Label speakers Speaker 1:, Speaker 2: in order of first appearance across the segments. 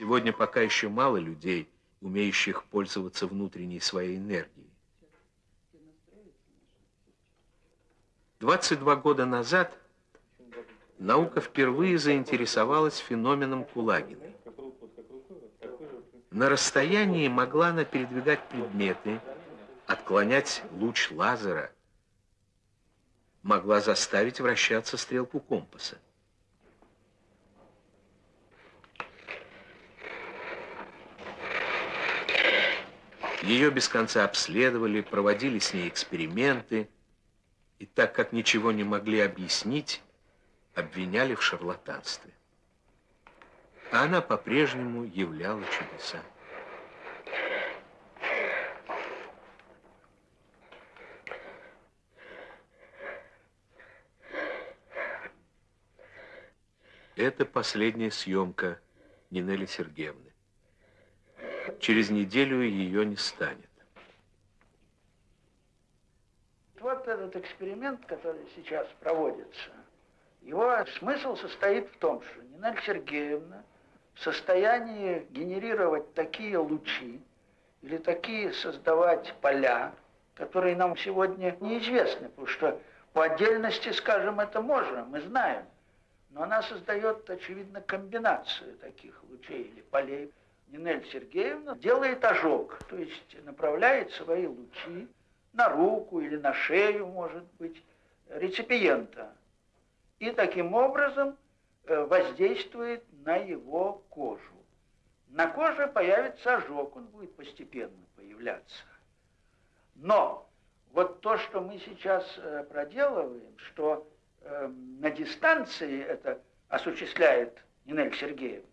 Speaker 1: Сегодня пока еще мало людей, умеющих пользоваться внутренней своей энергией. 22 года назад наука впервые заинтересовалась феноменом Кулагиной. На расстоянии могла она передвигать предметы, отклонять луч лазера, могла заставить вращаться стрелку компаса. Ее без конца обследовали, проводили с ней эксперименты, и так как ничего не могли объяснить, обвиняли в шарлатанстве. А она по-прежнему являла чудеса. Это последняя съемка Нинели Сергеевны. Через неделю ее не станет.
Speaker 2: Вот этот эксперимент, который сейчас проводится, его смысл состоит в том, что Нина Сергеевна в состоянии генерировать такие лучи или такие создавать поля, которые нам сегодня неизвестны, потому что по отдельности, скажем, это можно, мы знаем. Но она создает, очевидно, комбинацию таких лучей или полей. Нинель Сергеевна делает ожог, то есть направляет свои лучи на руку или на шею, может быть, реципиента. И таким образом э, воздействует на его кожу. На коже появится ожог, он будет постепенно появляться. Но вот то, что мы сейчас э, проделываем, что э, на дистанции это осуществляет Нинель Сергеевна,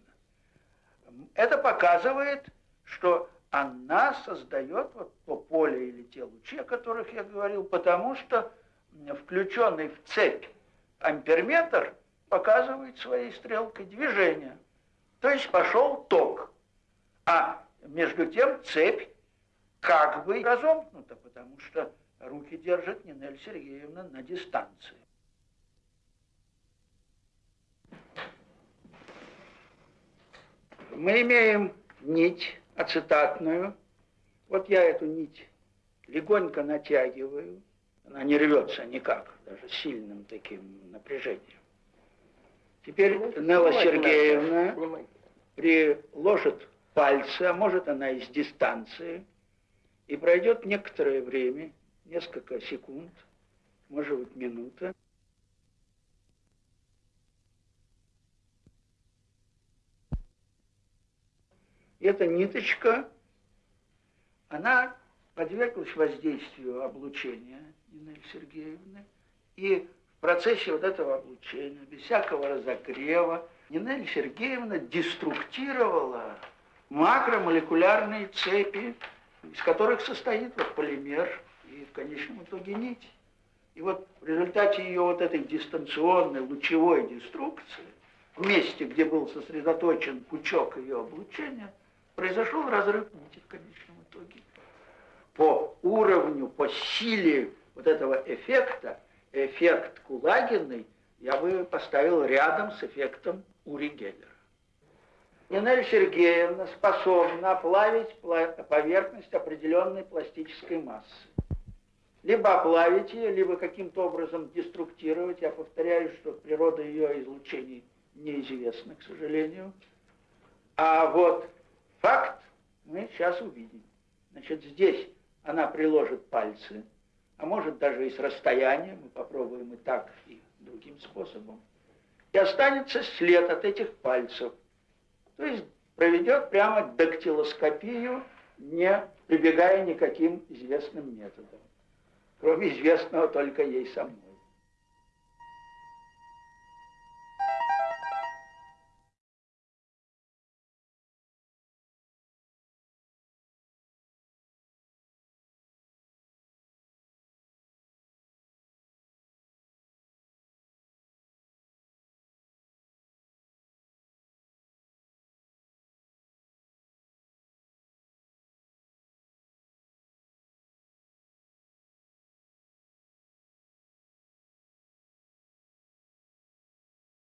Speaker 2: это показывает, что она создает вот то поле или те лучи, о которых я говорил, потому что включенный в цепь амперметр показывает своей стрелкой движение. То есть пошел ток. А между тем цепь как бы разомкнута, потому что руки держит Нинель Сергеевна на дистанции. Мы имеем нить ацетатную. Вот я эту нить легонько натягиваю. Она не рвется никак, даже сильным таким напряжением. Теперь Нелла Сергеевна приложит пальцы, а может она из дистанции, и пройдет некоторое время, несколько секунд, может быть минута, эта ниточка, она подверглась воздействию облучения Нины Сергеевны, и в процессе вот этого облучения, без всякого разогрева, Нина Сергеевна деструктировала макромолекулярные цепи, из которых состоит вот полимер и в конечном итоге нить. И вот в результате ее вот этой дистанционной лучевой деструкции, в месте, где был сосредоточен пучок ее облучения, произошел разрыв нити в конечном итоге. По уровню, по силе вот этого эффекта, эффект Кулагиной я бы поставил рядом с эффектом Ури Геллера. Нинель Сергеевна способна оплавить поверхность определенной пластической массы. Либо оплавить ее, либо каким-то образом деструктировать. Я повторяю, что природа ее излучений неизвестна, к сожалению. А вот Факт мы сейчас увидим. Значит, здесь она приложит пальцы, а может даже и с расстояния, мы попробуем и так, и другим способом. И останется след от этих пальцев. То есть проведет прямо дактилоскопию, не прибегая никаким известным методом. Кроме известного только ей самой.